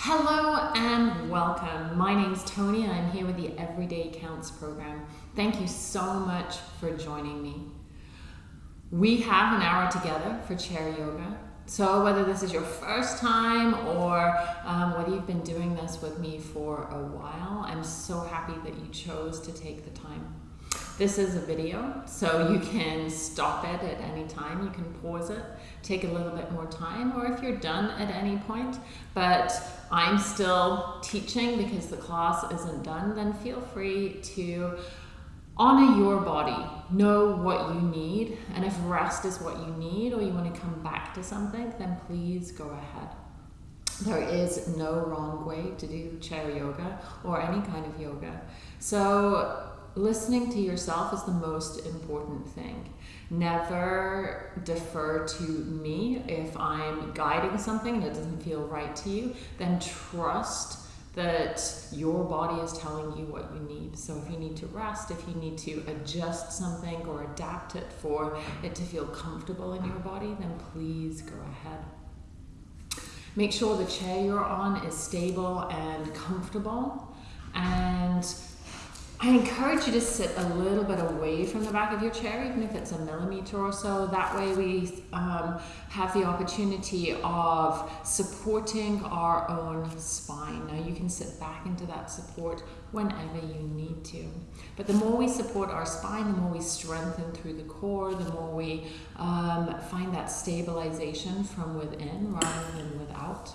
Hello and welcome. My name's Tony and I'm here with the Everyday Counts program. Thank you so much for joining me. We have an hour together for chair yoga. So, whether this is your first time or um, whether you've been doing this with me for a while, I'm so happy that you chose to take the time. This is a video, so you can stop it at any time. You can pause it, take a little bit more time, or if you're done at any point, but I'm still teaching because the class isn't done, then feel free to honor your body. Know what you need, and if rest is what you need, or you want to come back to something, then please go ahead. There is no wrong way to do chair yoga or any kind of yoga. So listening to yourself is the most important thing. Never defer to me. If I'm guiding something it doesn't feel right to you, then trust that your body is telling you what you need. So if you need to rest, if you need to adjust something or adapt it for it to feel comfortable in your body, then please go ahead. Make sure the chair you're on is stable and comfortable and I encourage you to sit a little bit away from the back of your chair, even if it's a millimeter or so. That way, we um, have the opportunity of supporting our own spine. Now, you can sit back into that support whenever you need to. But the more we support our spine, the more we strengthen through the core, the more we um, find that stabilization from within rather than without.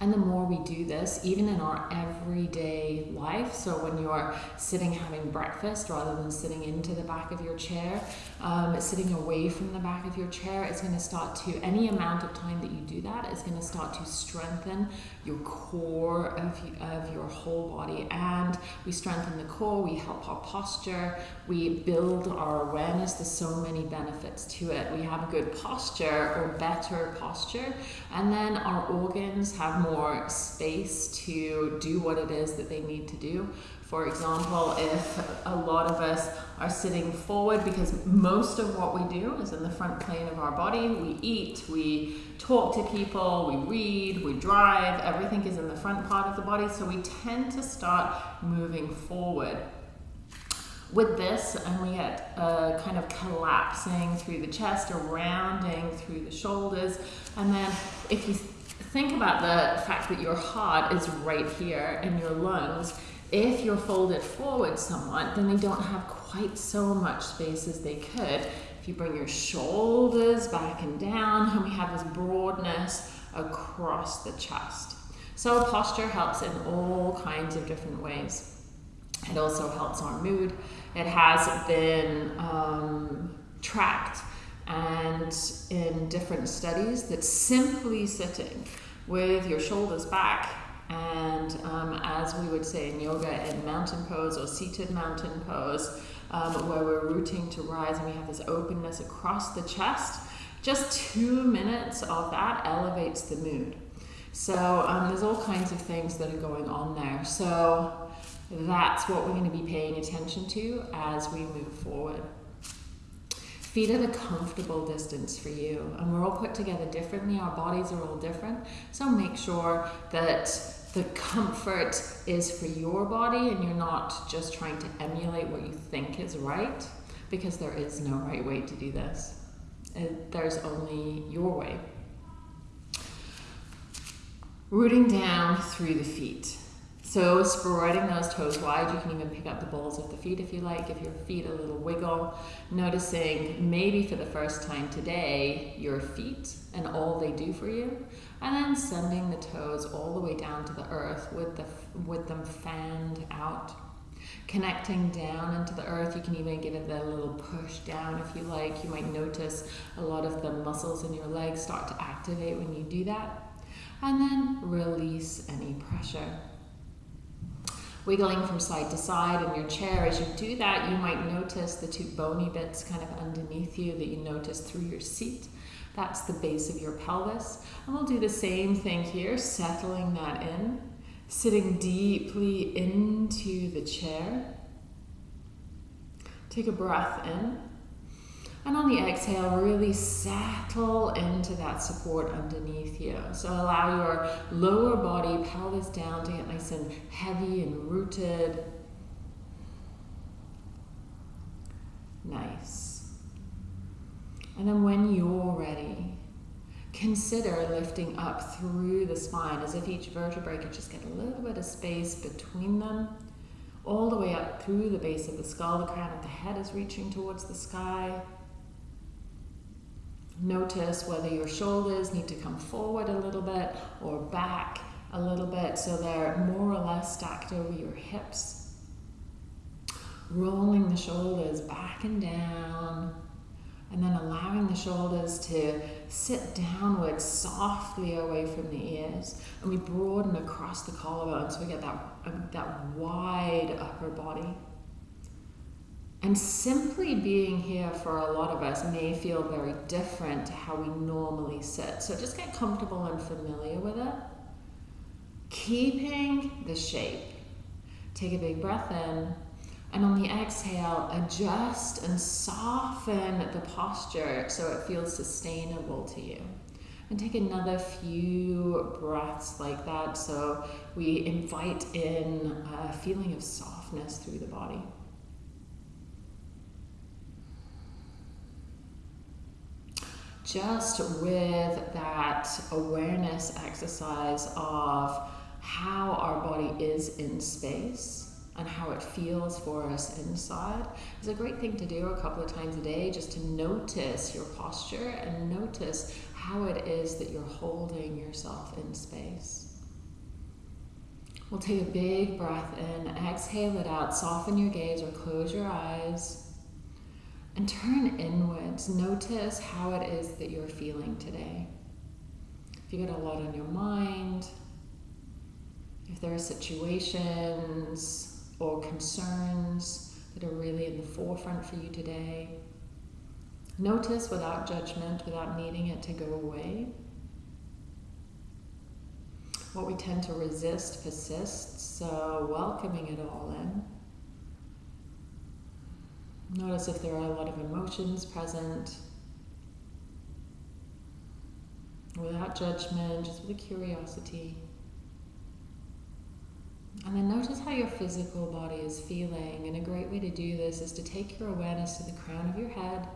And the more we do this, even in our everyday life, so when you're sitting having breakfast rather than sitting into the back of your chair, um, sitting away from the back of your chair, it's going to start to, any amount of time that you do that is going to start to strengthen your core of, of your whole body. And we strengthen the core, we help our posture, we build our awareness. There's so many benefits to it. We have good posture or better posture, and then our organs have more space to do what it is that they need to do. For example, if a lot of us are sitting forward because most of what we do is in the front plane of our body, we eat, we talk to people, we read, we drive, everything is in the front part of the body, so we tend to start moving forward with this and we get a kind of collapsing through the chest or rounding through the shoulders and then if you think about the fact that your heart is right here in your lungs. If you're folded forward somewhat, then they don't have quite so much space as they could. If you bring your shoulders back and down, and we have this broadness across the chest. So posture helps in all kinds of different ways. It also helps our mood. It has been um, tracked and in different studies that simply sitting with your shoulders back. And um, as we would say in yoga in mountain pose or seated mountain pose um, where we're rooting to rise and we have this openness across the chest just two minutes of that elevates the mood. So um, there's all kinds of things that are going on there. So that's what we're going to be paying attention to as we move forward feet at a comfortable distance for you. And we're all put together differently, our bodies are all different. So make sure that the comfort is for your body and you're not just trying to emulate what you think is right, because there is no right way to do this. Uh, there's only your way. Rooting down through the feet. So spreading those toes wide, you can even pick up the balls of the feet if you like, give your feet a little wiggle. Noticing maybe for the first time today, your feet and all they do for you. And then sending the toes all the way down to the earth with, the, with them fanned out. Connecting down into the earth, you can even give it a little push down if you like. You might notice a lot of the muscles in your legs start to activate when you do that. And then release any pressure wiggling from side to side in your chair. As you do that, you might notice the two bony bits kind of underneath you that you notice through your seat. That's the base of your pelvis. And we'll do the same thing here, settling that in, sitting deeply into the chair. Take a breath in. And on the exhale, really settle into that support underneath you. So allow your lower body, pelvis down to get nice and heavy and rooted. Nice. And then when you're ready, consider lifting up through the spine as if each vertebrae could just get a little bit of space between them all the way up through the base of the skull. The crown of the head is reaching towards the sky. Notice whether your shoulders need to come forward a little bit or back a little bit so they're more or less stacked over your hips. Rolling the shoulders back and down, and then allowing the shoulders to sit downwards softly away from the ears. And we broaden across the collarbone so we get that, um, that wide upper body. And simply being here for a lot of us may feel very different to how we normally sit. So just get comfortable and familiar with it. Keeping the shape. Take a big breath in. And on the exhale, adjust and soften the posture so it feels sustainable to you. And take another few breaths like that so we invite in a feeling of softness through the body. Just with that awareness exercise of how our body is in space and how it feels for us inside is a great thing to do a couple of times a day just to notice your posture and notice how it is that you're holding yourself in space. We'll take a big breath in, exhale it out, soften your gaze or close your eyes and turn inwards. Notice how it is that you're feeling today. If you got a lot on your mind, if there are situations or concerns that are really in the forefront for you today, notice without judgment, without needing it to go away. What we tend to resist persists, so welcoming it all in. Notice if there are a lot of emotions present. Without judgment, just with a curiosity. And then notice how your physical body is feeling. And a great way to do this is to take your awareness to the crown of your head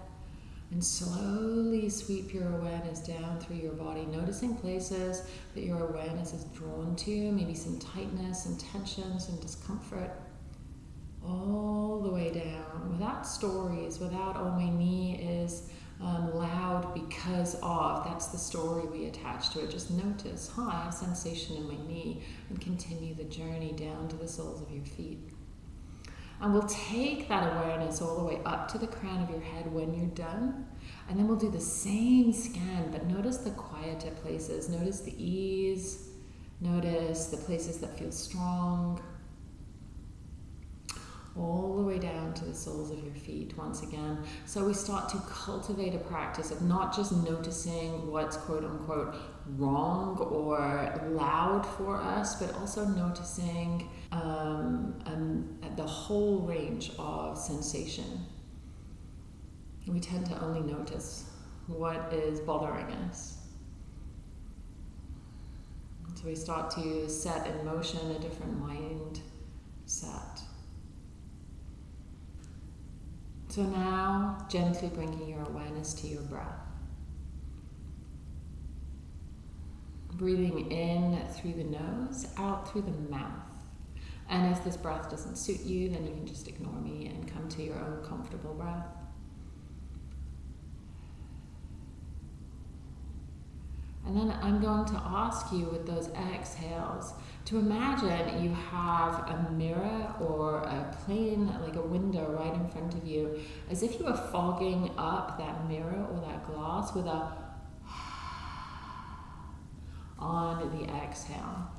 and slowly sweep your awareness down through your body, noticing places that your awareness is drawn to, maybe some tightness, some tension, some discomfort all the way down without stories, without, oh, my knee is um, loud because of. That's the story we attach to it. Just notice, huh, I have sensation in my knee, and continue the journey down to the soles of your feet. And we'll take that awareness all the way up to the crown of your head when you're done. And then we'll do the same scan, but notice the quieter places. Notice the ease. Notice the places that feel strong all the way down to the soles of your feet once again. So we start to cultivate a practice of not just noticing what's quote unquote wrong or loud for us, but also noticing um, um, the whole range of sensation. We tend to only notice what is bothering us. So we start to set in motion a different mind set. So now, gently bringing your awareness to your breath. Breathing in through the nose, out through the mouth. And if this breath doesn't suit you, then you can just ignore me and come to your own comfortable breath. And then I'm going to ask you with those exhales to imagine you have a mirror or a plane, like a window right in front of you, as if you were fogging up that mirror or that glass with a on the exhale.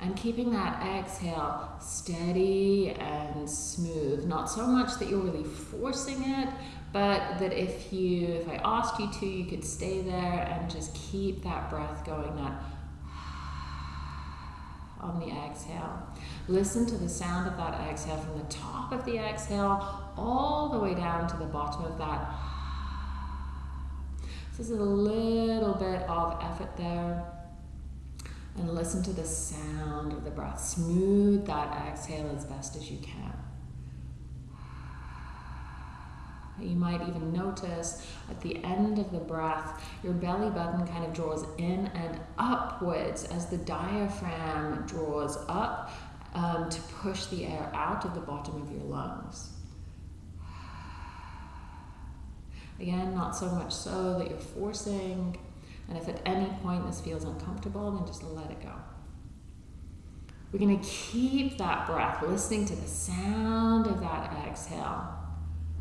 And keeping that exhale steady and smooth, not so much that you're really forcing it, but that if you, if I asked you to, you could stay there and just keep that breath going, that on the exhale. Listen to the sound of that exhale from the top of the exhale all the way down to the bottom of that. This is a little bit of effort there. And listen to the sound of the breath. Smooth that exhale as best as you can. You might even notice at the end of the breath, your belly button kind of draws in and upwards as the diaphragm draws up um, to push the air out of the bottom of your lungs. Again, not so much so that you're forcing, and if at any point this feels uncomfortable, then just let it go. We're going to keep that breath, listening to the sound of that exhale.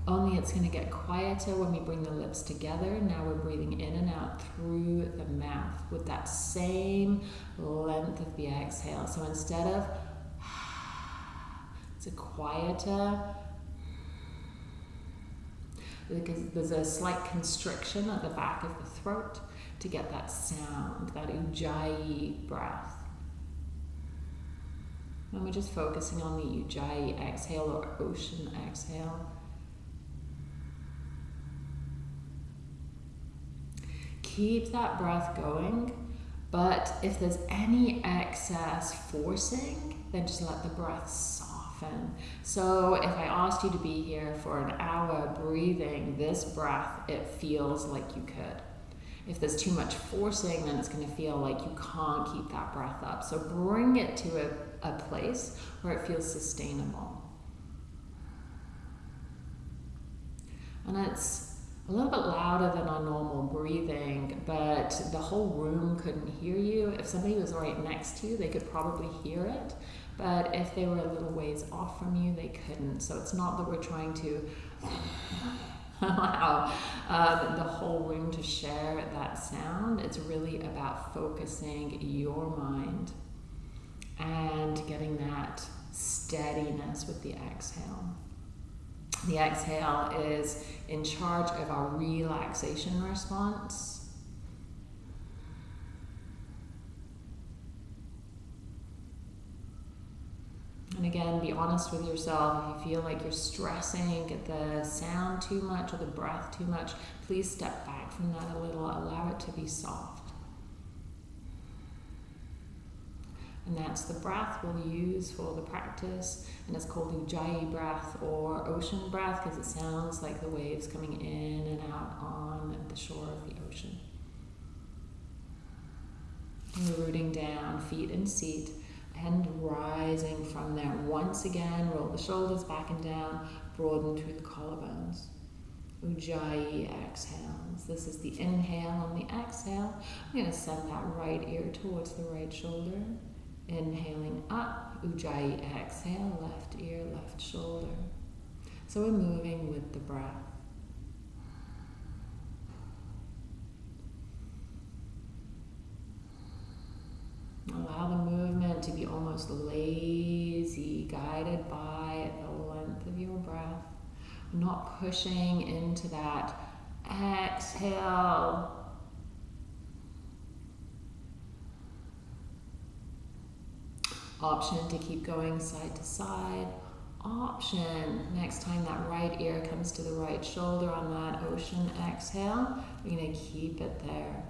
Only it's going to get quieter when we bring the lips together. Now we're breathing in and out through the mouth with that same length of the exhale. So instead of, it's a quieter, there's a slight constriction at the back of the throat to get that sound, that ujjayi breath. And we're just focusing on the ujjayi exhale or ocean exhale. Keep that breath going, but if there's any excess forcing, then just let the breath soften. So if I asked you to be here for an hour breathing this breath, it feels like you could. If there's too much forcing, then it's going to feel like you can't keep that breath up. So bring it to a, a place where it feels sustainable. And it's a little bit louder than our normal breathing, but the whole room couldn't hear you. If somebody was right next to you, they could probably hear it. But if they were a little ways off from you, they couldn't. So it's not that we're trying to allow um, the whole room to share that sound. It's really about focusing your mind and getting that steadiness with the exhale. The exhale is in charge of our relaxation response. And again, be honest with yourself. If you feel like you're stressing at the sound too much or the breath too much, please step back from that a little. Allow it to be soft. And that's the breath we'll use for the practice. And it's called Ujjayi breath or ocean breath because it sounds like the waves coming in and out on the shore of the ocean. And we're rooting down, feet in seat and rising from there. Once again, roll the shoulders back and down, broaden through the collarbones. Ujjayi exhales. This is the inhale on the exhale. I'm going to send that right ear towards the right shoulder. Inhaling up, Ujjayi exhale, left ear, left shoulder. So we're moving with the breath. Allow the movement to be almost lazy, guided by the length of your breath. Not pushing into that exhale. Option to keep going side to side. Option, next time that right ear comes to the right shoulder on that ocean exhale, we're to keep it there.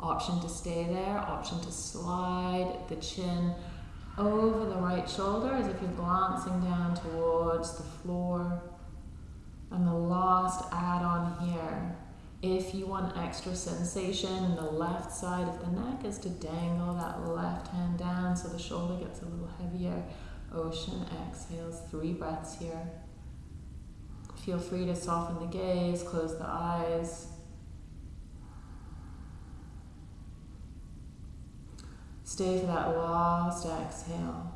Option to stay there, option to slide the chin over the right shoulder as if you're glancing down towards the floor. And the last add on here, if you want extra sensation, in the left side of the neck is to dangle that left hand down so the shoulder gets a little heavier. Ocean exhales, three breaths here. Feel free to soften the gaze, close the eyes. Stay for that last exhale.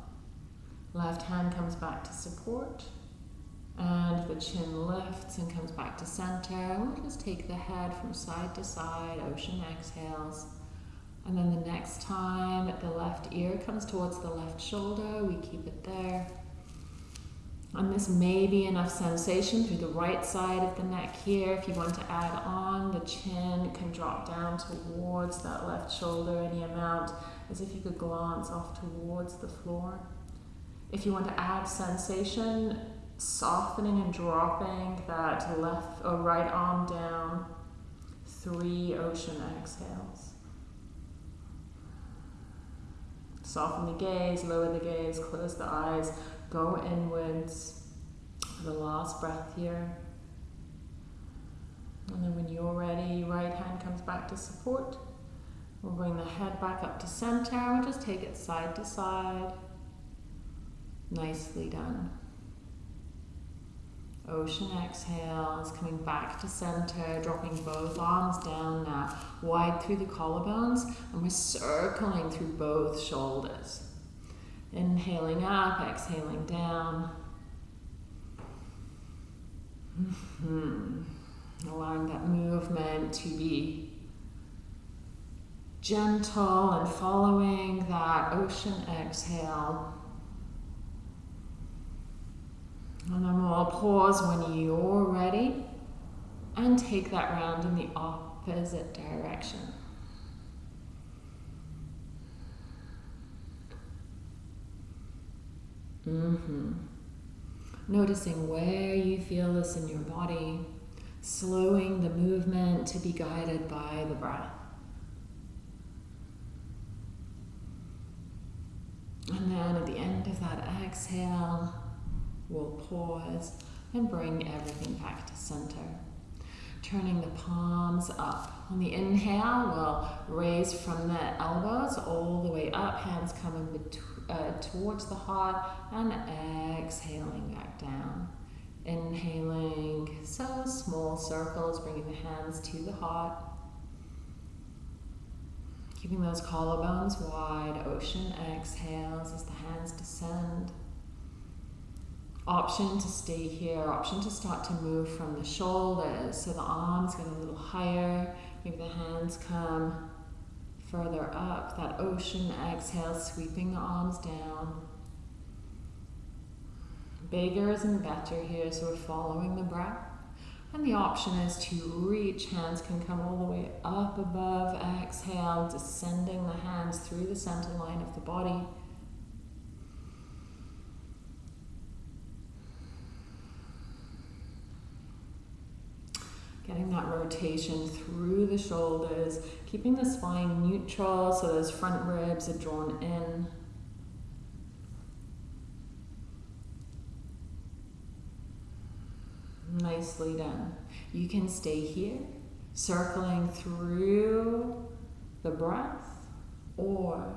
Left hand comes back to support. And the chin lifts and comes back to center. We'll just take the head from side to side, ocean exhales. And then the next time the left ear comes towards the left shoulder, we keep it there. And this may be enough sensation through the right side of the neck here. If you want to add on, the chin can drop down towards that left shoulder any amount, as if you could glance off towards the floor. If you want to add sensation, softening and dropping that left or right arm down, three ocean exhales. Soften the gaze, lower the gaze, close the eyes. Go inwards for the last breath here. And then when you're ready, right hand comes back to support. We'll bring the head back up to center. We'll just take it side to side. Nicely done. Ocean exhales, coming back to center, dropping both arms down now, wide through the collarbones, and we're circling through both shoulders. Inhaling up, exhaling down. Mm-hmm. Allowing that movement to be gentle and following that ocean exhale. And then we'll pause when you're ready and take that round in the opposite direction. Mm-hmm. Noticing where you feel this in your body, slowing the movement to be guided by the breath. And then at the end of that exhale, we'll pause and bring everything back to center. Turning the palms up. On the inhale, we'll raise from the elbows all the way up, hands coming uh, towards the heart and exhaling back down. Inhaling, so small circles, bringing the hands to the heart. Keeping those collarbones wide, ocean exhales as the hands descend. Option to stay here, option to start to move from the shoulders so the arms get a little higher, maybe the hands come further up, that ocean exhale, sweeping the arms down. Bigger isn't better here, so we're following the breath. And the option is to reach, hands can come all the way up above, exhale, descending the hands through the center line of the body. Getting that rotation through the shoulders, keeping the spine neutral so those front ribs are drawn in. Nicely done. You can stay here, circling through the breath, or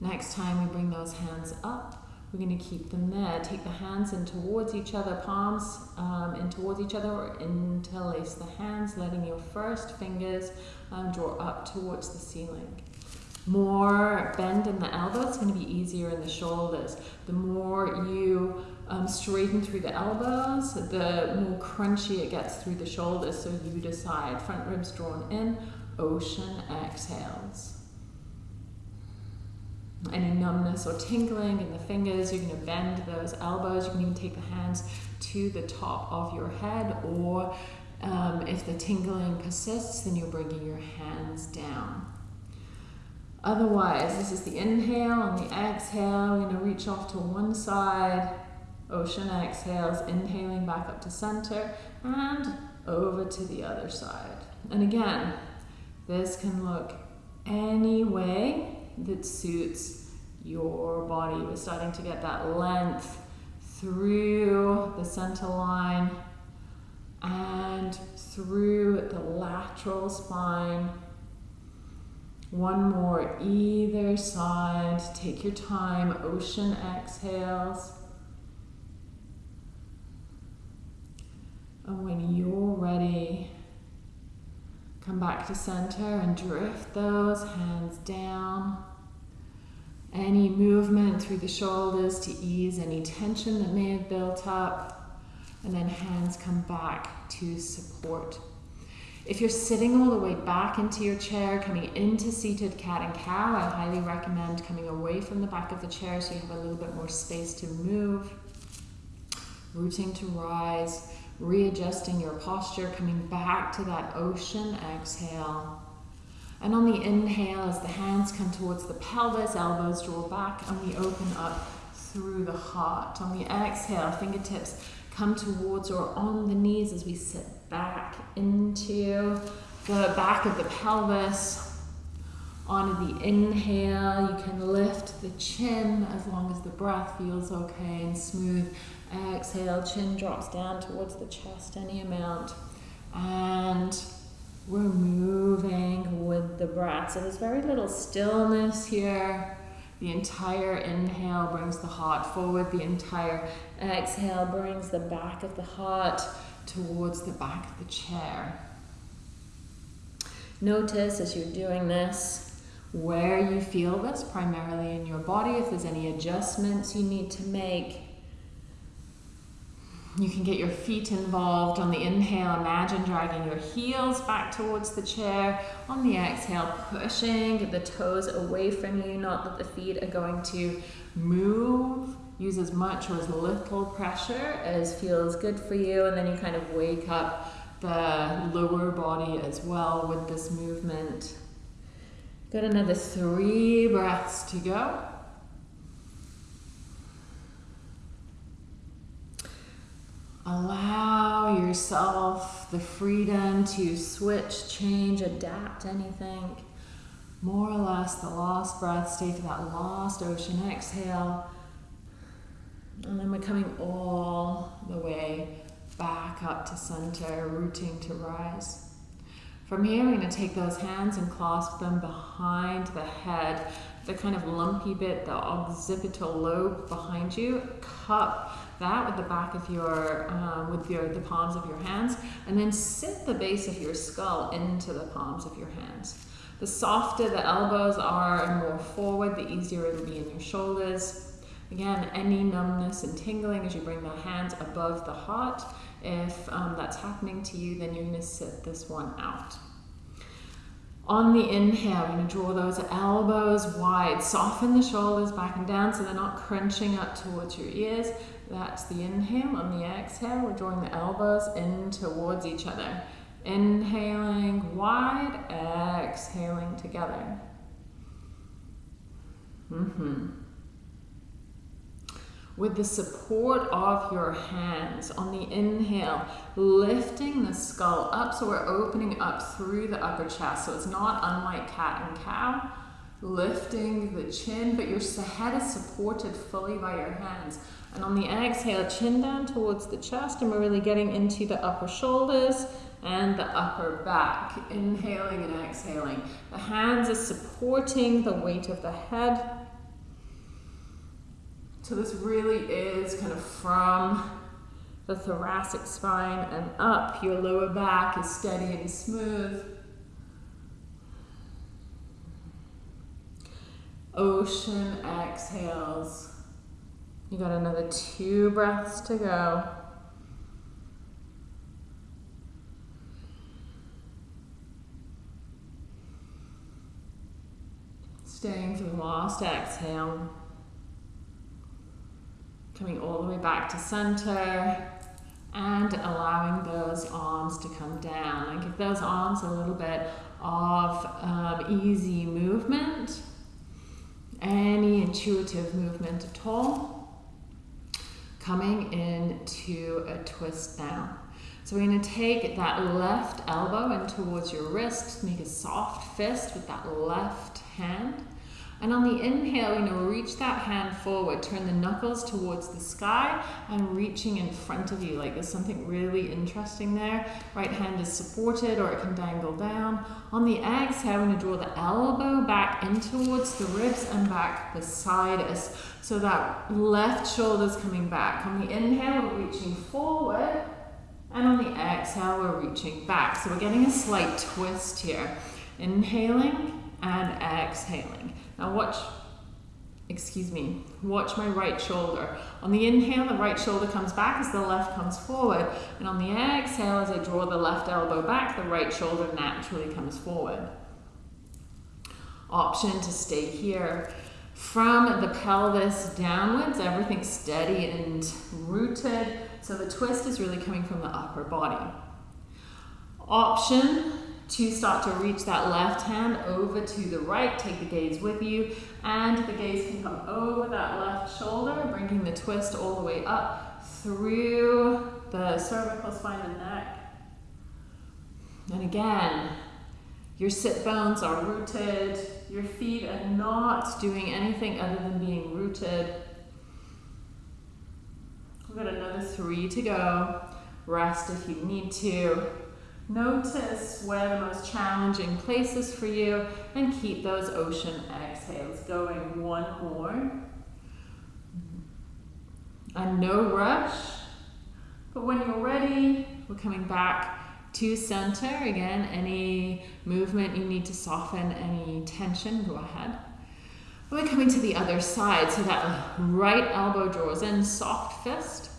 next time we bring those hands up, we're going to keep them there. Take the hands in towards each other, palms um, in towards each other, or interlace the hands, letting your first fingers um, draw up towards the ceiling. More bend in the elbows, it's going to be easier in the shoulders. The more you um, straighten through the elbows, the more crunchy it gets through the shoulders. So you decide. Front ribs drawn in, ocean exhales any numbness or tingling in the fingers, you're going to bend those elbows. You can even take the hands to the top of your head, or um, if the tingling persists, then you're bringing your hands down. Otherwise, this is the inhale and the exhale. We're going to reach off to one side, ocean exhales, inhaling back up to center, and over to the other side. And again, this can look any way that suits your body. We're starting to get that length through the center line and through the lateral spine. One more either side. Take your time. Ocean exhales. And when ready, come back to center and drift those hands down. Any movement through the shoulders to ease any tension that may have built up. And then hands come back to support. If you're sitting all the way back into your chair, coming into seated cat and cow, I highly recommend coming away from the back of the chair so you have a little bit more space to move. rooting to rise, readjusting your posture, coming back to that ocean exhale. And on the inhale, as the hands come towards the pelvis, elbows draw back, and we open up through the heart. On the exhale, fingertips come towards or on the knees as we sit back into the back of the pelvis. On the inhale, you can lift the chin as long as the breath feels okay and smooth. Exhale, chin drops down towards the chest any amount. And we're moving with the breath. So there's very little stillness here. The entire inhale brings the heart forward. The entire exhale brings the back of the heart towards the back of the chair. Notice as you're doing this where you feel this primarily in your body, if there's any adjustments you need to make. You can get your feet involved. On the inhale, imagine dragging your heels back towards the chair. On the exhale, pushing the toes away from you, not that the feet are going to move. Use as much or as little pressure as feels good for you, and then you kind of wake up the lower body as well with this movement. Got another three breaths to go. Allow yourself the freedom to switch, change, adapt anything. More or less the last breath, stay for that last ocean exhale. And then we're coming all the way back up to center, rooting to rise. From here, we're going to take those hands and clasp them behind the head, the kind of lumpy bit, the occipital lobe behind you. Cup that with the back of your, um, with your, the palms of your hands, and then sit the base of your skull into the palms of your hands. The softer the elbows are and more forward, the easier it'll be in your shoulders. Again, any numbness and tingling as you bring the hands above the heart if um, that's happening to you, then you're going to sit this one out. On the inhale, you're going to draw those elbows wide. Soften the shoulders back and down so they're not crunching up towards your ears. That's the inhale. On the exhale, we're drawing the elbows in towards each other. Inhaling wide, exhaling together. Mm-hmm with the support of your hands on the inhale, lifting the skull up so we're opening up through the upper chest. So it's not unlike cat and cow, lifting the chin, but your head is supported fully by your hands. And on the exhale, chin down towards the chest, and we're really getting into the upper shoulders and the upper back. Inhaling and exhaling. The hands are supporting the weight of the head so this really is kind of from the thoracic spine and up. Your lower back is steady and smooth. Ocean exhales. You got another two breaths to go. Staying for the last exhale coming all the way back to center and allowing those arms to come down and give those arms a little bit of um, easy movement, any intuitive movement at all. Coming into a twist down. So we're going to take that left elbow in towards your wrist, make a soft fist with that left hand. And on the inhale, you know, reach that hand forward, turn the knuckles towards the sky and reaching in front of you. Like there's something really interesting there. Right hand is supported or it can dangle down. On the exhale, I'm going to draw the elbow back in towards the ribs and back beside us. So that left shoulder's coming back. On the inhale, we're reaching forward. And on the exhale, we're reaching back. So we're getting a slight twist here. Inhaling and exhaling. Now watch, excuse me, watch my right shoulder. On the inhale, the right shoulder comes back as the left comes forward. And on the exhale, as I draw the left elbow back, the right shoulder naturally comes forward. Option to stay here. From the pelvis downwards, everything steady and rooted. So the twist is really coming from the upper body. Option to start to reach that left hand over to the right, take the gaze with you, and the gaze can come over that left shoulder, bringing the twist all the way up through the cervical spine and neck. And again, your sit bones are rooted, your feet are not doing anything other than being rooted. We've got another three to go. Rest if you need to. Notice where the most challenging places for you and keep those ocean exhales going. One more. And no rush. But when you're ready, we're coming back to center. Again, any movement you need to soften any tension, go ahead. We're coming to the other side. So that right elbow draws in, soft fist.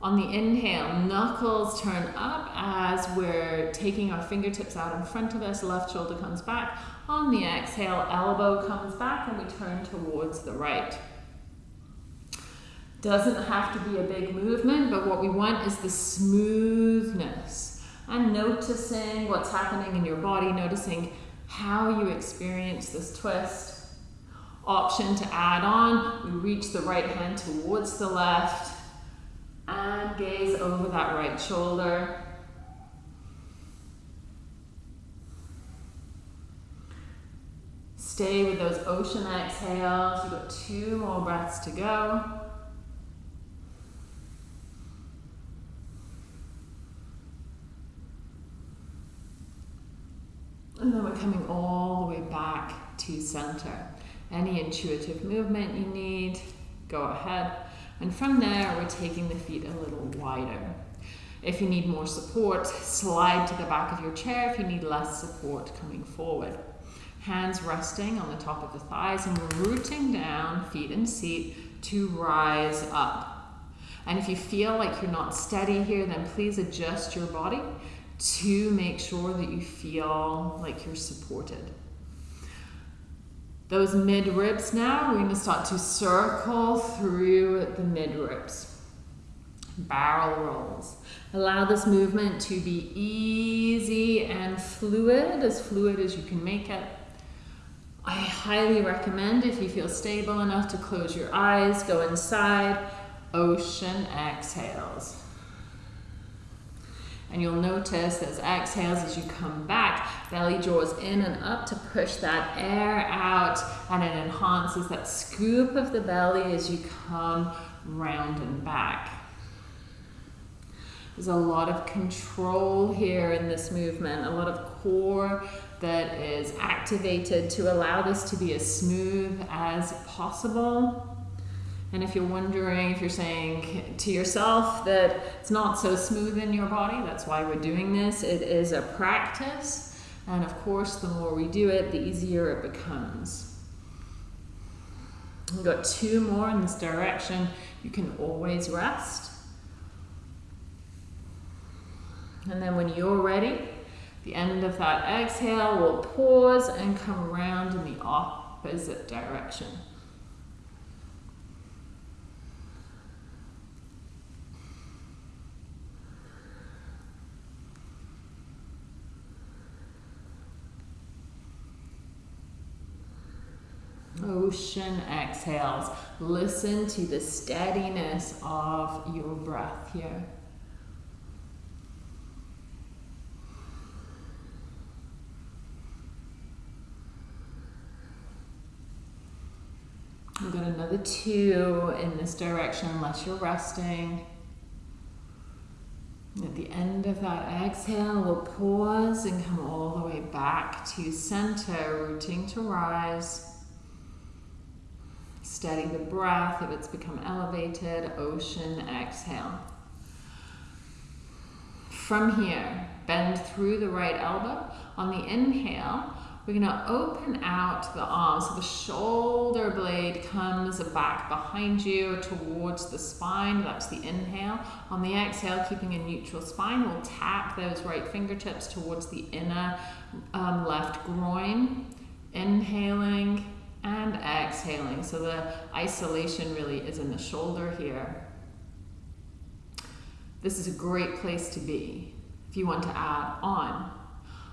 On the inhale, knuckles turn up as we're taking our fingertips out in front of us, left shoulder comes back. On the exhale, elbow comes back and we turn towards the right. Doesn't have to be a big movement, but what we want is the smoothness and noticing what's happening in your body, noticing how you experience this twist. Option to add on, we reach the right hand towards the left and gaze over that right shoulder. Stay with those ocean exhales. You've got two more breaths to go. And then we're coming all the way back to center. Any intuitive movement you need, go ahead. And from there, we're taking the feet a little wider. If you need more support, slide to the back of your chair. If you need less support, coming forward. Hands resting on the top of the thighs and we're rooting down, feet and seat, to rise up. And if you feel like you're not steady here, then please adjust your body to make sure that you feel like you're supported. Those mid ribs now, we're going to start to circle through the mid ribs. Barrel rolls. Allow this movement to be easy and fluid, as fluid as you can make it. I highly recommend if you feel stable enough to close your eyes, go inside, ocean exhales. And you'll notice those exhales as you come back, belly draws in and up to push that air out and it enhances that scoop of the belly as you come round and back. There's a lot of control here in this movement, a lot of core that is activated to allow this to be as smooth as possible. And if you're wondering, if you're saying to yourself that it's not so smooth in your body, that's why we're doing this. It is a practice. And of course, the more we do it, the easier it becomes. We've got two more in this direction. You can always rest. And then when you're ready, the end of that exhale, we'll pause and come around in the opposite direction. Ocean exhales. Listen to the steadiness of your breath here. We've got another two in this direction unless you're resting. At the end of that exhale, we'll pause and come all the way back to center, rooting to rise. Steady the breath if it's become elevated, ocean exhale. From here, bend through the right elbow. On the inhale, we're going to open out the arms. So the shoulder blade comes back behind you towards the spine. That's the inhale. On the exhale, keeping a neutral spine, we'll tap those right fingertips towards the inner um, left groin. Inhaling and exhaling. So the isolation really is in the shoulder here. This is a great place to be if you want to add on.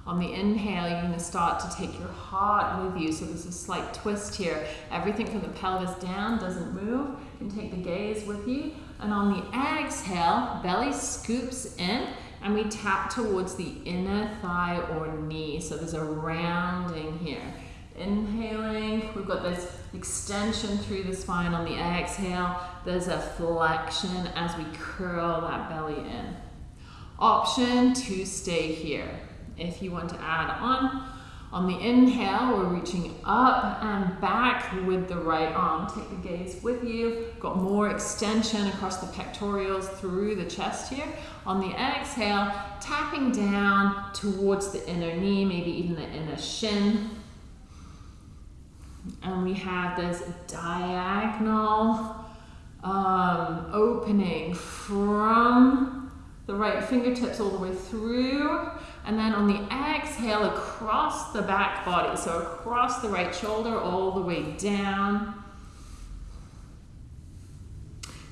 On the inhale, you're going to start to take your heart with you. So there's a slight twist here. Everything from the pelvis down doesn't move. You can take the gaze with you. And on the exhale, belly scoops in and we tap towards the inner thigh or knee. So there's a rounding here. Inhaling, we've got this extension through the spine on the exhale. There's a flexion as we curl that belly in. Option to stay here. If you want to add on, on the inhale, we're reaching up and back with the right arm. Take the gaze with you. Got more extension across the pectorals through the chest here. On the exhale, tapping down towards the inner knee, maybe even the inner shin. And we have this diagonal um, opening from the right fingertips all the way through and then on the exhale, across the back body. So across the right shoulder, all the way down.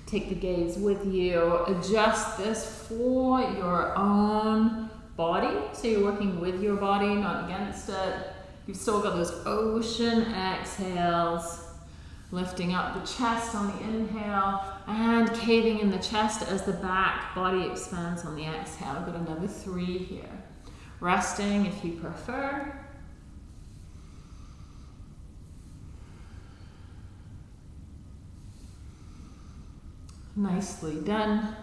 Take the gaze with you. Adjust this for your own body. So you're working with your body, not against it. You've still got those ocean exhales. Lifting up the chest on the inhale and caving in the chest as the back body expands on the exhale. Got another three here resting if you prefer. Nicely done.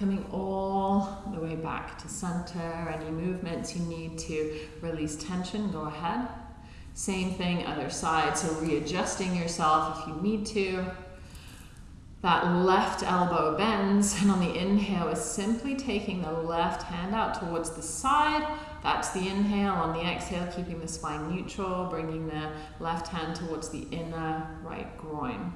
Coming all the way back to center. Any movements you need to release tension, go ahead. Same thing, other side. So readjusting yourself if you need to. That left elbow bends, and on the inhale is simply taking the left hand out towards the side. That's the inhale. On the exhale, keeping the spine neutral, bringing the left hand towards the inner right groin.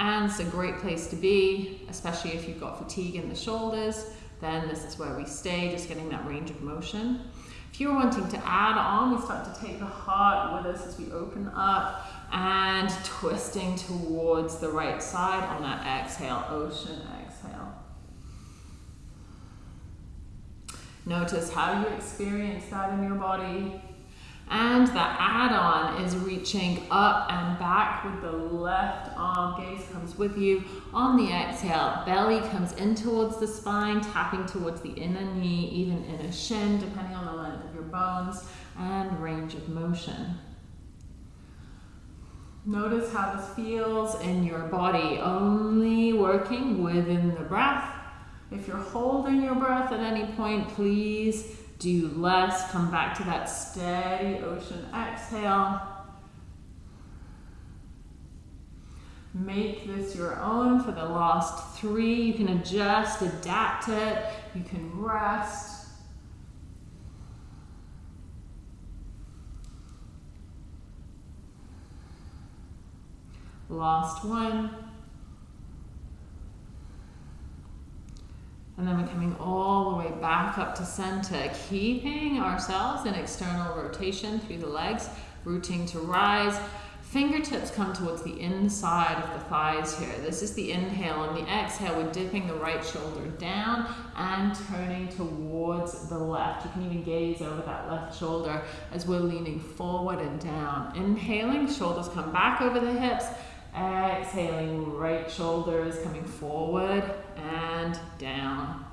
And it's a great place to be, especially if you've got fatigue in the shoulders. Then this is where we stay, just getting that range of motion. If you're wanting to add on, we start to take the heart with us as we open up and twisting towards the right side on that exhale, ocean exhale. Notice how you experience that in your body. And the add-on is reaching up and back with the left arm. Gaze comes with you. On the exhale, belly comes in towards the spine, tapping towards the inner knee, even inner shin, depending on the length of your bones, and range of motion. Notice how this feels in your body, only working within the breath. If you're holding your breath at any point, please do less. Come back to that steady ocean exhale. Make this your own for the last three. You can adjust, adapt it. You can rest. Last one. And then we're coming all the way back up to center, keeping ourselves in external rotation through the legs, rooting to rise. Fingertips come towards the inside of the thighs here. This is the inhale. and the exhale, we're dipping the right shoulder down and turning towards the left. You can even gaze over that left shoulder as we're leaning forward and down. Inhaling, shoulders come back over the hips. Exhaling, right shoulder is coming forward and down.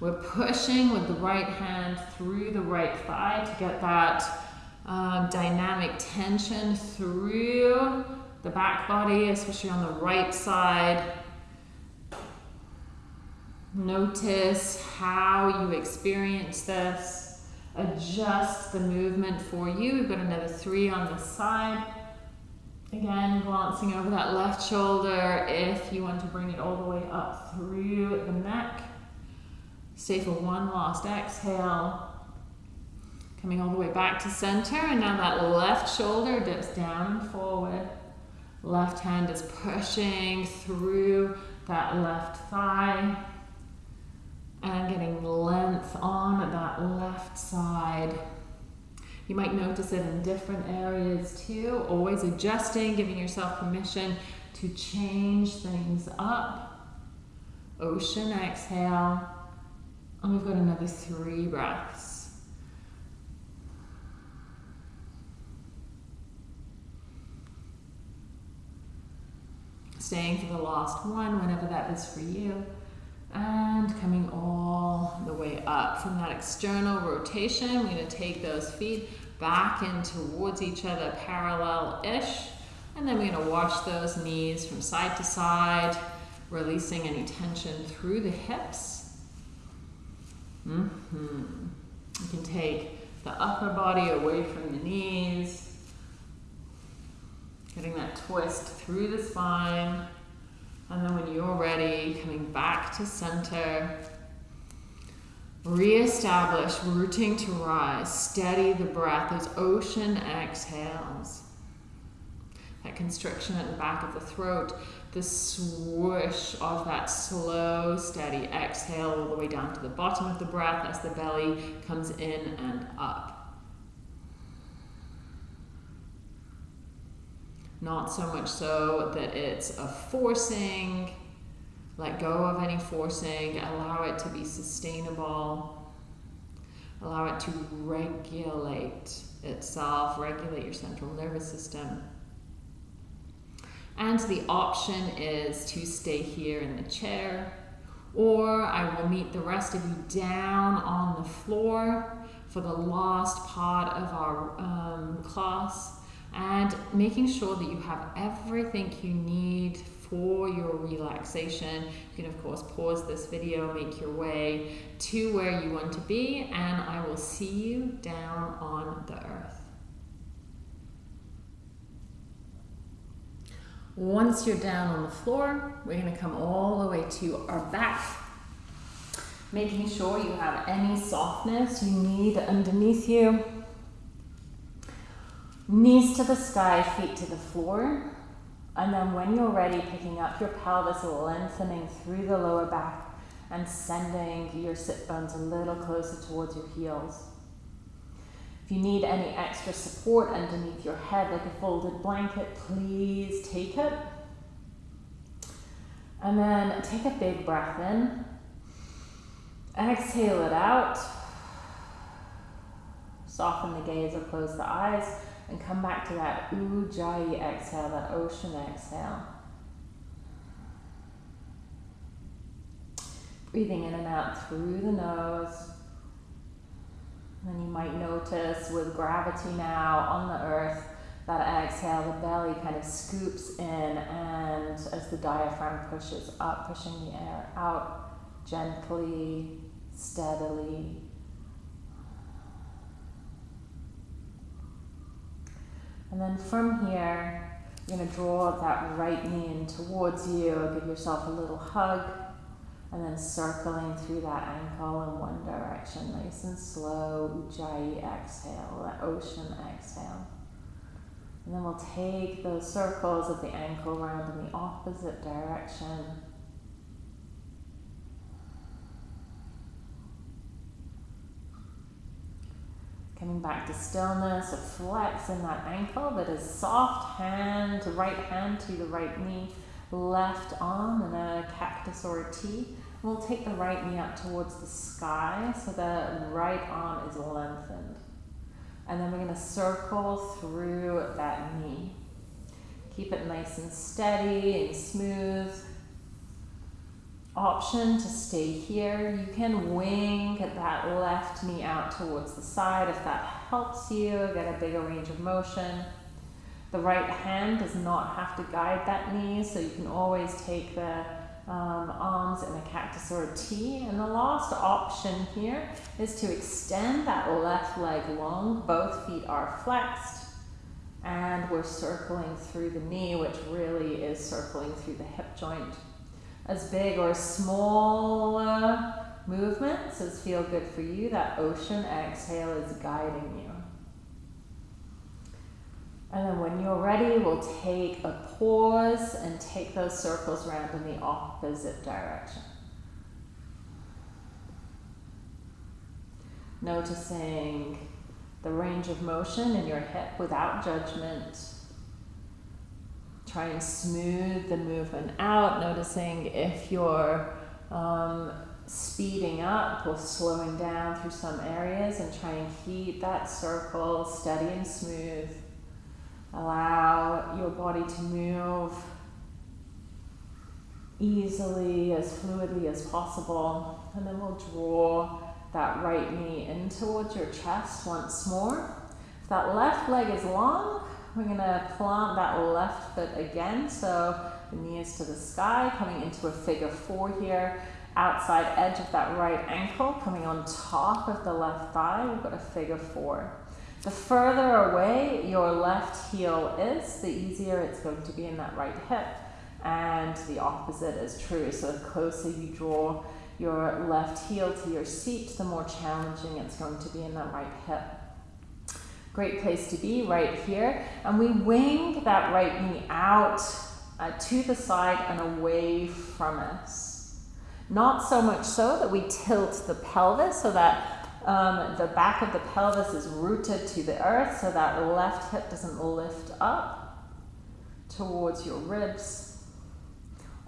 We're pushing with the right hand through the right thigh to get that um, dynamic tension through the back body, especially on the right side. Notice how you experience this adjust the movement for you. We've got another three on the side. Again, glancing over that left shoulder if you want to bring it all the way up through the neck. Stay for one last exhale. Coming all the way back to center, and now that left shoulder dips down and forward. Left hand is pushing through that left thigh and getting length on that left side. You might notice it in different areas too, always adjusting, giving yourself permission to change things up. Ocean exhale. And we've got another three breaths. Staying for the last one, whenever that is for you. And coming all the way up from that external rotation. We're going to take those feet back in towards each other, parallel-ish. And then we're going to wash those knees from side to side, releasing any tension through the hips. Mm -hmm. You can take the upper body away from the knees, getting that twist through the spine. And then when you're ready, coming back to center, Re-establish, rooting to rise. Steady the breath, those ocean exhales. That constriction at the back of the throat, the swoosh of that slow, steady exhale all the way down to the bottom of the breath as the belly comes in and up. Not so much so that it's a forcing, let go of any forcing, allow it to be sustainable, allow it to regulate itself, regulate your central nervous system. And the option is to stay here in the chair, or I will meet the rest of you down on the floor for the last part of our um, class and making sure that you have everything you need for your relaxation. You can of course pause this video, make your way to where you want to be, and I will see you down on the earth. Once you're down on the floor, we're going to come all the way to our back, making sure you have any softness you need underneath you. Knees to the sky, feet to the floor. And then when you're ready, picking up your pelvis, lengthening through the lower back and sending your sit bones a little closer towards your heels. If you need any extra support underneath your head, like a folded blanket, please take it. And then take a big breath in. Exhale it out. Soften the gaze or close the eyes. And come back to that ujjayi exhale, that ocean exhale. Breathing in and out through the nose. And you might notice with gravity now on the earth, that exhale, the belly kind of scoops in and as the diaphragm pushes up, pushing the air out gently, steadily, And then from here, you're going to draw that right knee in towards you, give yourself a little hug, and then circling through that ankle in one direction, nice and slow, ujjayi exhale, that ocean exhale. And then we'll take those circles of the ankle around in the opposite direction. Coming back to stillness, a flex in that ankle that is soft hand, right hand to the right knee, left arm in a cactus or a T. We'll take the right knee up towards the sky so the right arm is lengthened. And then we're going to circle through that knee. Keep it nice and steady and smooth option to stay here. You can wing that left knee out towards the side if that helps you get a bigger range of motion. The right hand does not have to guide that knee, so you can always take the um, arms in a cactus or a T. And the last option here is to extend that left leg long. Both feet are flexed. And we're circling through the knee, which really is circling through the hip joint as big or small uh, movements as feel good for you. That ocean exhale is guiding you. And then when you're ready, we'll take a pause and take those circles around in the opposite direction. Noticing the range of motion in your hip without judgment Try and smooth the movement out, noticing if you're um, speeding up or slowing down through some areas and try and keep that circle steady and smooth. Allow your body to move easily, as fluidly as possible. And then we'll draw that right knee in towards your chest once more. If that left leg is long, we're going to plant that left foot again. So the knee is to the sky, coming into a figure four here. Outside edge of that right ankle, coming on top of the left thigh, we've got a figure four. The further away your left heel is, the easier it's going to be in that right hip. And the opposite is true. So the closer you draw your left heel to your seat, the more challenging it's going to be in that right hip. Great place to be right here. And we wing that right knee out uh, to the side and away from us. Not so much so that we tilt the pelvis so that um, the back of the pelvis is rooted to the earth so that left hip doesn't lift up towards your ribs.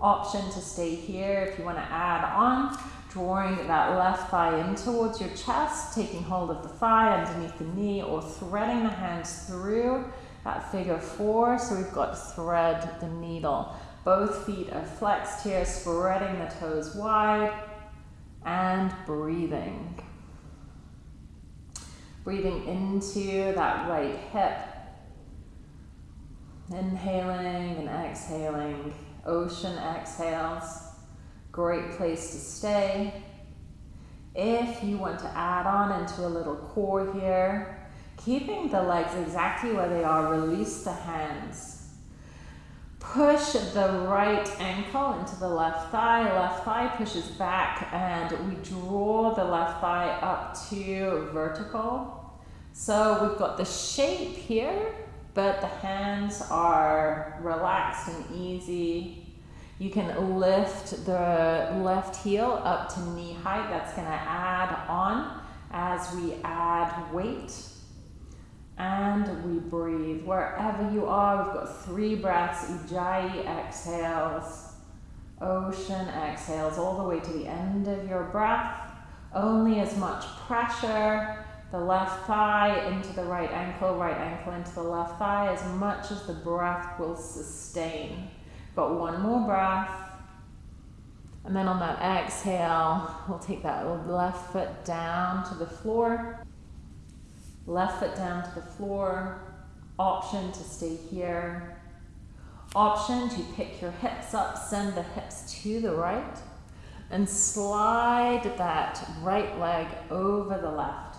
Option to stay here if you want to add on drawing that left thigh in towards your chest, taking hold of the thigh underneath the knee or threading the hands through that figure four. So we've got thread the needle. Both feet are flexed here, spreading the toes wide and breathing. Breathing into that right hip. Inhaling and exhaling. Ocean exhales. Great place to stay. If you want to add on into a little core here, keeping the legs exactly where they are, release the hands. Push the right ankle into the left thigh. Left thigh pushes back and we draw the left thigh up to vertical. So we've got the shape here, but the hands are relaxed and easy you can lift the left heel up to knee height. That's going to add on as we add weight. And we breathe. Wherever you are, we've got three breaths. Ujjayi exhales. Ocean exhales all the way to the end of your breath. Only as much pressure. The left thigh into the right ankle, right ankle into the left thigh, as much as the breath will sustain. Got one more breath. And then on that exhale, we'll take that left foot down to the floor. Left foot down to the floor. Option to stay here. Option to pick your hips up, send the hips to the right, and slide that right leg over the left.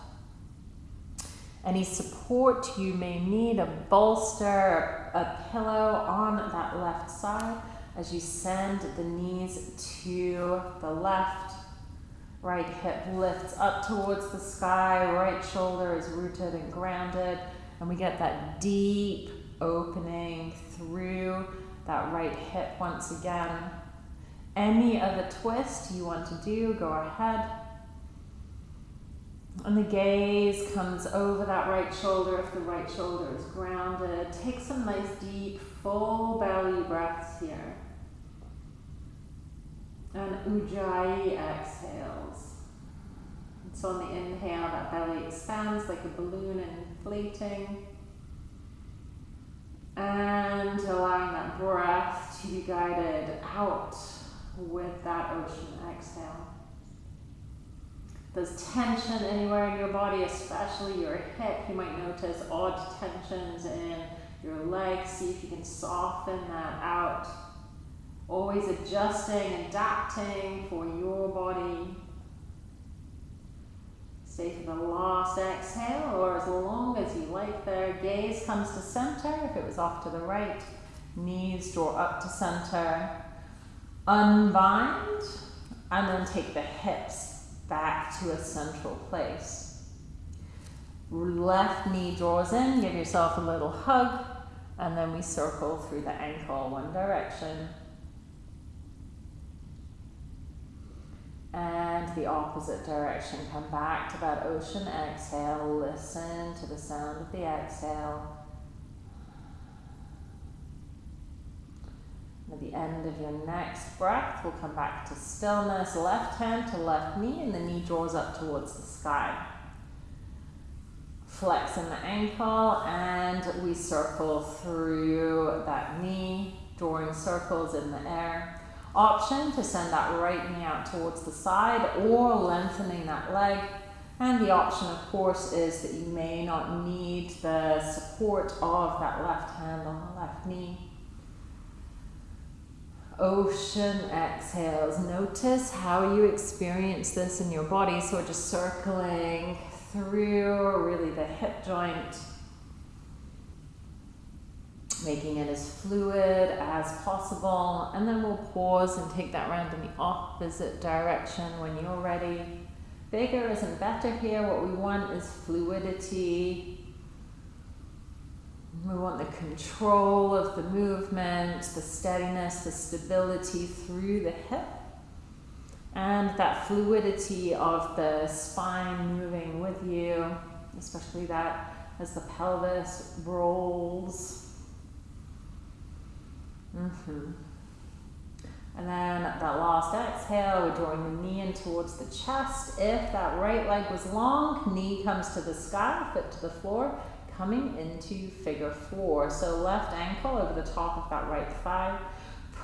Any support you may need, a bolster, a pillow on that left side as you send the knees to the left. Right hip lifts up towards the sky, right shoulder is rooted and grounded, and we get that deep opening through that right hip once again. Any other twist you want to do, go ahead. And the gaze comes over that right shoulder if the right shoulder is grounded. Take some nice deep, full belly breaths here. And Ujjayi exhales. So on the inhale, that belly expands like a balloon inflating. And allowing that breath to be guided out with that ocean exhale there's tension anywhere in your body, especially your hip, you might notice odd tensions in your legs. See if you can soften that out. Always adjusting, adapting for your body. Stay for the last exhale or as long as you like there. Gaze comes to center if it was off to the right. Knees draw up to center. Unbind and then take the hips back to a central place. Left knee draws in, give yourself a little hug, and then we circle through the ankle one direction. And the opposite direction. Come back to that ocean exhale. Listen to the sound of the exhale. The end of your next breath, we'll come back to stillness, left hand to left knee, and the knee draws up towards the sky. Flexing the ankle, and we circle through that knee, drawing circles in the air. Option to send that right knee out towards the side or lengthening that leg. And the option, of course, is that you may not need the support of that left hand on the left knee. Ocean exhales. Notice how you experience this in your body. So we're just circling through really the hip joint making it as fluid as possible. And then we'll pause and take that round in the opposite direction when you're ready. Bigger isn't better here. What we want is fluidity. We want the control of the movement, the steadiness, the stability through the hip. And that fluidity of the spine moving with you, especially that as the pelvis rolls Mm-hmm. And then that last exhale, we're drawing the knee in towards the chest. If that right leg was long, knee comes to the sky, foot to the floor, coming into figure four. So left ankle over the top of that right thigh,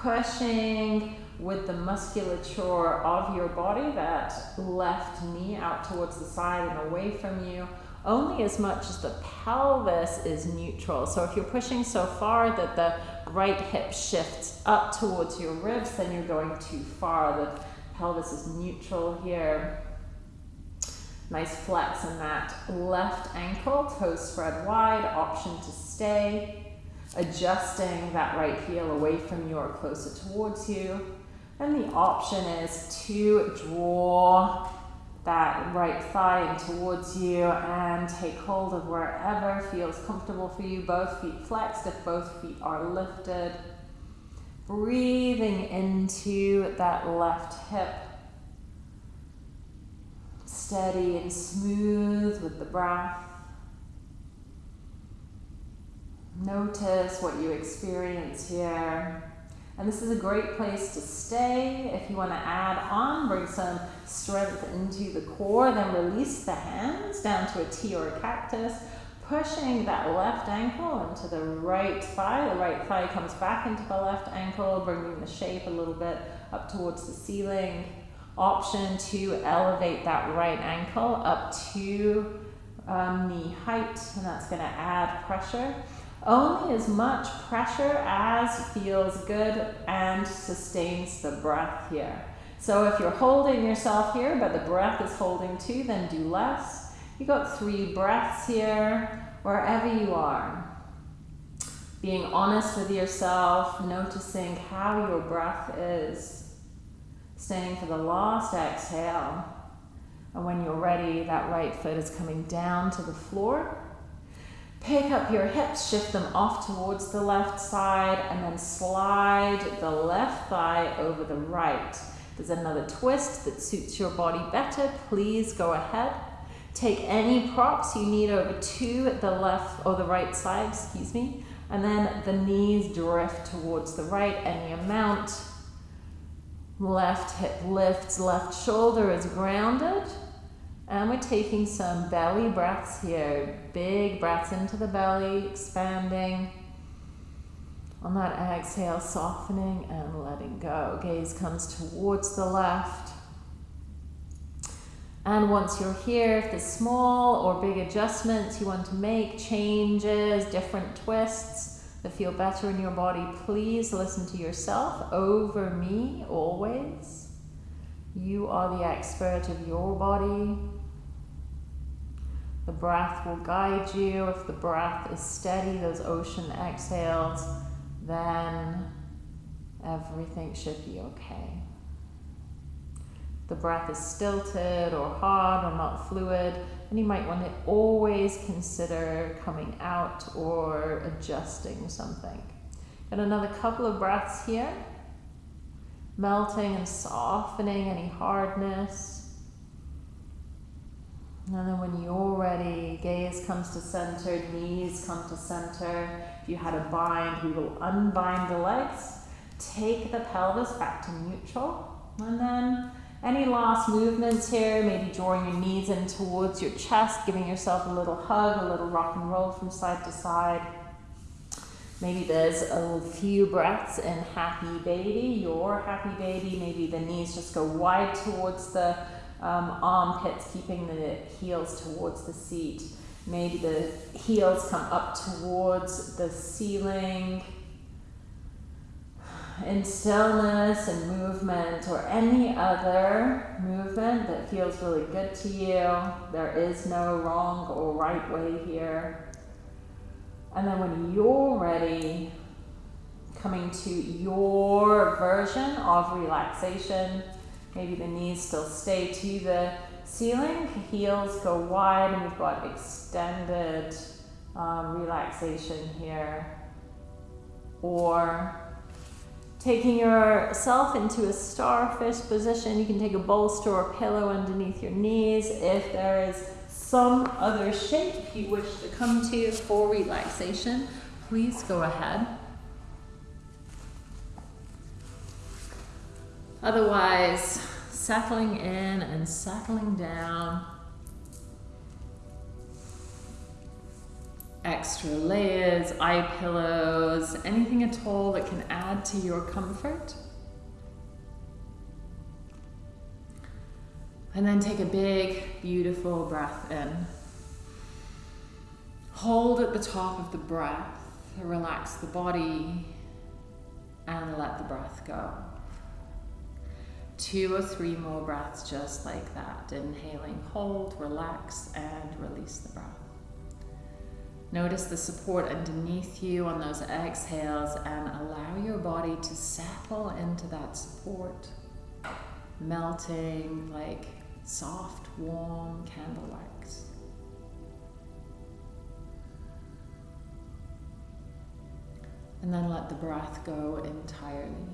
pushing with the musculature of your body, that left knee out towards the side and away from you only as much as the pelvis is neutral. So if you're pushing so far that the right hip shifts up towards your ribs, then you're going too far. The pelvis is neutral here. Nice flex in that left ankle, toes spread wide, option to stay. Adjusting that right heel away from you or closer towards you. And the option is to draw that right thigh in towards you and take hold of wherever feels comfortable for you. Both feet flexed if both feet are lifted. Breathing into that left hip. Steady and smooth with the breath. Notice what you experience here. And this is a great place to stay. If you want to add on, bring some strength into the core, then release the hands down to a T or a cactus, pushing that left ankle into the right thigh. The right thigh comes back into the left ankle, bringing the shape a little bit up towards the ceiling. Option to elevate that right ankle up to um, knee height, and that's going to add pressure only as much pressure as feels good and sustains the breath here. So if you're holding yourself here, but the breath is holding too, then do less. You got three breaths here, wherever you are. Being honest with yourself, noticing how your breath is. Staying for the last exhale. And when you're ready, that right foot is coming down to the floor. Pick up your hips, shift them off towards the left side, and then slide the left thigh over the right. There's another twist that suits your body better. Please go ahead. Take any props you need over to the left or the right side, excuse me, and then the knees drift towards the right any amount. Left hip lifts, left shoulder is grounded. And we're taking some belly breaths here. Big breaths into the belly, expanding. On that exhale, softening and letting go. Gaze comes towards the left. And once you're here, if there's small or big adjustments you want to make, changes, different twists that feel better in your body, please listen to yourself over me always. You are the expert of your body. The breath will guide you. If the breath is steady, those ocean exhales, then everything should be okay. The breath is stilted or hard or not fluid, and you might want to always consider coming out or adjusting something. And another couple of breaths here, melting and softening any hardness. And then when you're ready, gaze comes to center, knees come to center. If you had a bind, we will unbind the legs. take the pelvis back to neutral. And then any last movements here, maybe drawing your knees in towards your chest, giving yourself a little hug, a little rock and roll from side to side. Maybe there's a few breaths in happy baby, your happy baby. Maybe the knees just go wide towards the um, armpits, keeping the heels towards the seat. Maybe the heels come up towards the ceiling in stillness and movement or any other movement that feels really good to you. There is no wrong or right way here. And then when you're ready, coming to your version of relaxation, maybe the knees still stay to the ceiling, heels go wide, and we've got extended um, relaxation here. Or taking yourself into a starfish position, you can take a bolster or pillow underneath your knees if there is some other shape you wish to come to for relaxation, please go ahead. Otherwise, settling in and settling down. Extra layers, eye pillows, anything at all that can add to your comfort. And then take a big, beautiful breath in. Hold at the top of the breath, relax the body, and let the breath go. Two or three more breaths just like that. Inhaling, hold, relax, and release the breath. Notice the support underneath you on those exhales and allow your body to settle into that support, melting like soft, warm candle wax. And then let the breath go entirely.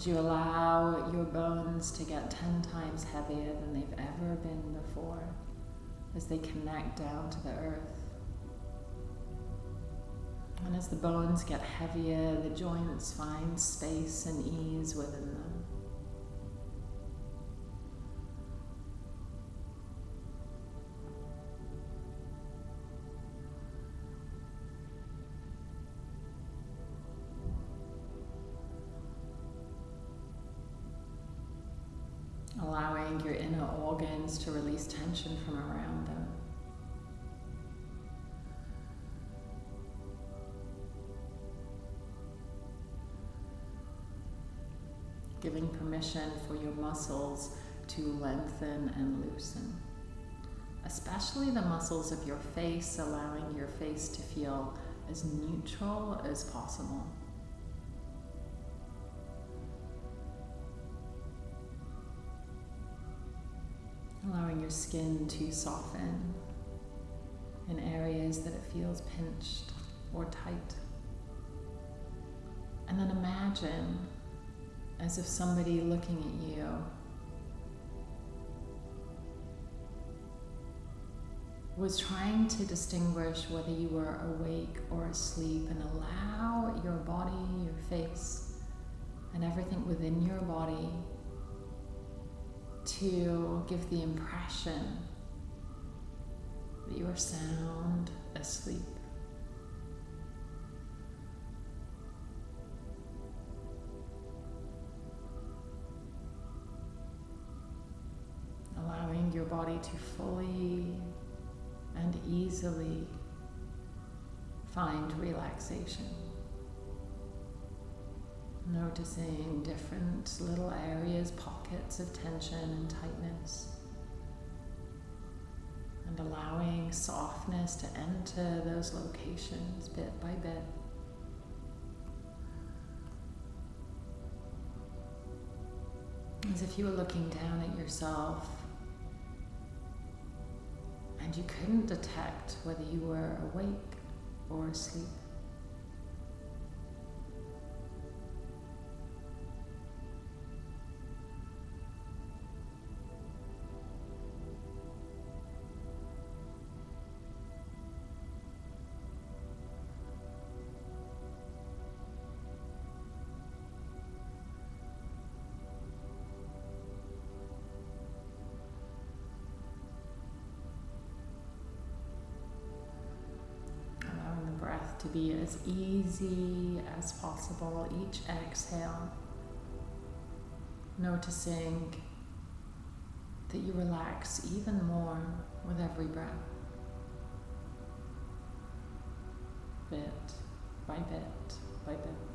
As you allow your bones to get 10 times heavier than they've ever been before as they connect down to the earth. And as the bones get heavier, the joints find space and ease within them. To release tension from around them. Giving permission for your muscles to lengthen and loosen. Especially the muscles of your face, allowing your face to feel as neutral as possible. Allowing your skin to soften in areas that it feels pinched or tight. And then imagine as if somebody looking at you was trying to distinguish whether you were awake or asleep and allow your body, your face, and everything within your body to give the impression that you are sound asleep. Allowing your body to fully and easily find relaxation. Noticing different little areas, pockets of tension and tightness. And allowing softness to enter those locations bit by bit. As if you were looking down at yourself and you couldn't detect whether you were awake or asleep. Be as easy as possible each exhale. Noticing that you relax even more with every breath. Bit by bit by bit.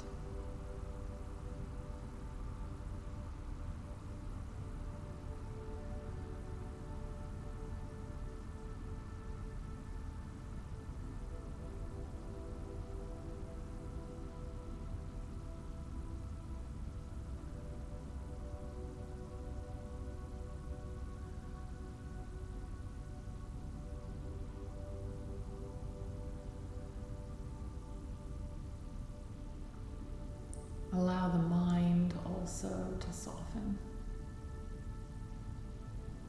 To soften.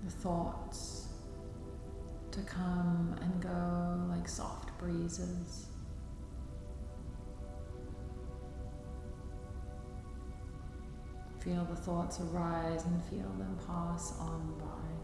The thoughts to come and go like soft breezes. Feel the thoughts arise and feel them pass on by.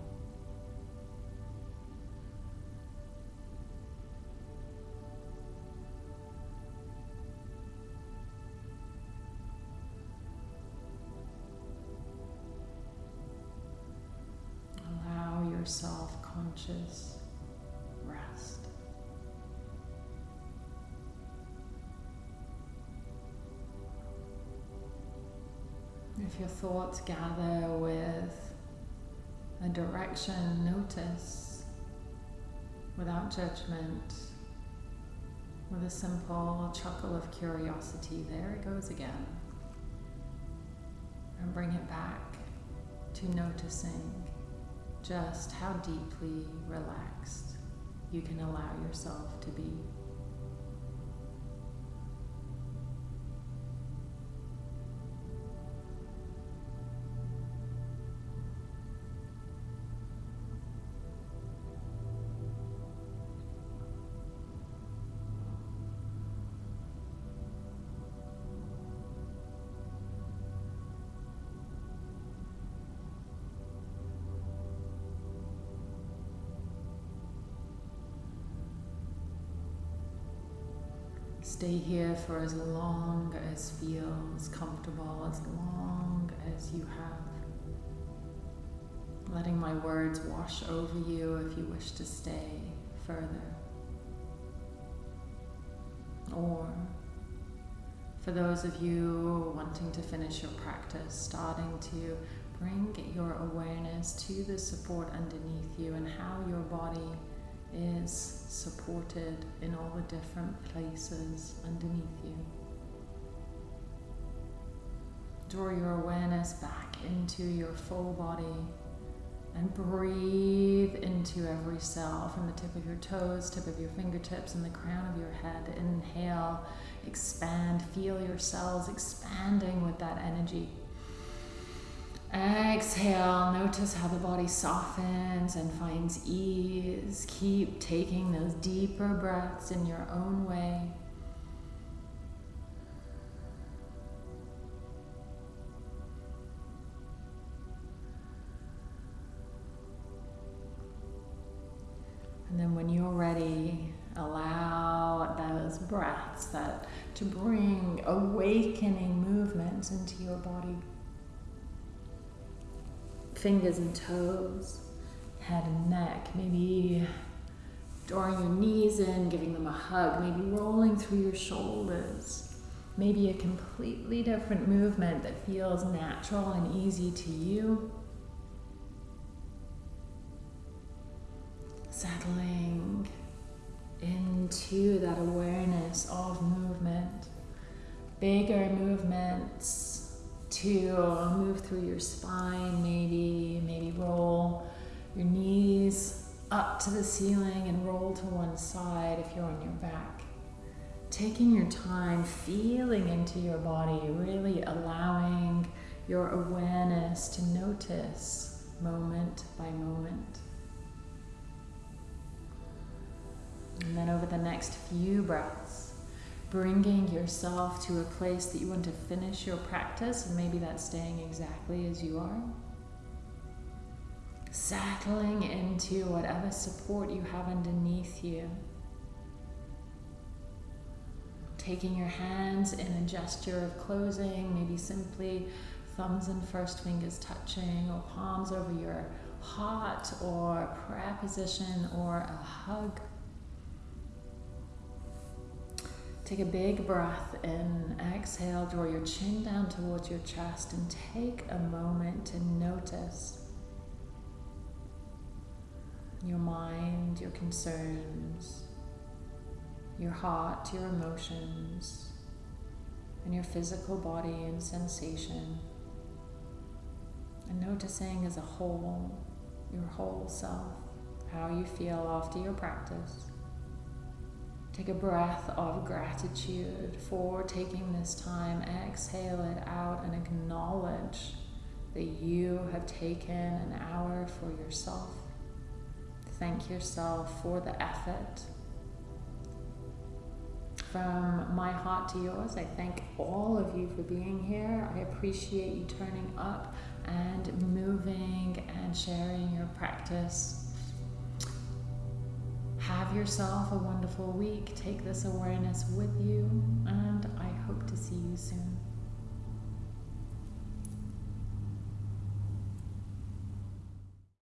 Your thoughts gather with a direction, notice without judgment, with a simple chuckle of curiosity. There it goes again. And bring it back to noticing just how deeply relaxed you can allow yourself to be. Here for as long as feels comfortable, as long as you have. Letting my words wash over you if you wish to stay further. Or for those of you wanting to finish your practice, starting to bring your awareness to the support underneath you and how your body is supported in all the different places underneath you. Draw your awareness back into your full body and breathe into every cell from the tip of your toes, tip of your fingertips, and the crown of your head. Inhale, expand, feel your cells expanding with that energy. Exhale, notice how the body softens and finds ease. Keep taking those deeper breaths in your own way. And then when you're ready, allow those breaths that to bring awakening movements into your body fingers and toes, head and neck, maybe drawing your knees in, giving them a hug, maybe rolling through your shoulders, maybe a completely different movement that feels natural and easy to you. Settling into that awareness of movement, bigger movements to uh, move through your spine, maybe, maybe roll your knees up to the ceiling and roll to one side if you're on your back. Taking your time, feeling into your body, really allowing your awareness to notice moment by moment. And then over the next few breaths, bringing yourself to a place that you want to finish your practice, and maybe that's staying exactly as you are. Settling into whatever support you have underneath you. taking your hands in a gesture of closing, maybe simply thumbs and first fingers touching, or palms over your heart, or prayer position, or a hug. Take a big breath in, exhale, draw your chin down towards your chest, and take a moment to notice your mind, your concerns, your heart, your emotions, and your physical body and sensation. And noticing as a whole, your whole self, how you feel after your practice. Take a breath of gratitude for taking this time. Exhale it out and acknowledge that you have taken an hour for yourself. Thank yourself for the effort. From my heart to yours, I thank all of you for being here. I appreciate you turning up and moving and sharing your practice have yourself a wonderful week. Take this awareness with you, and I hope to see you soon.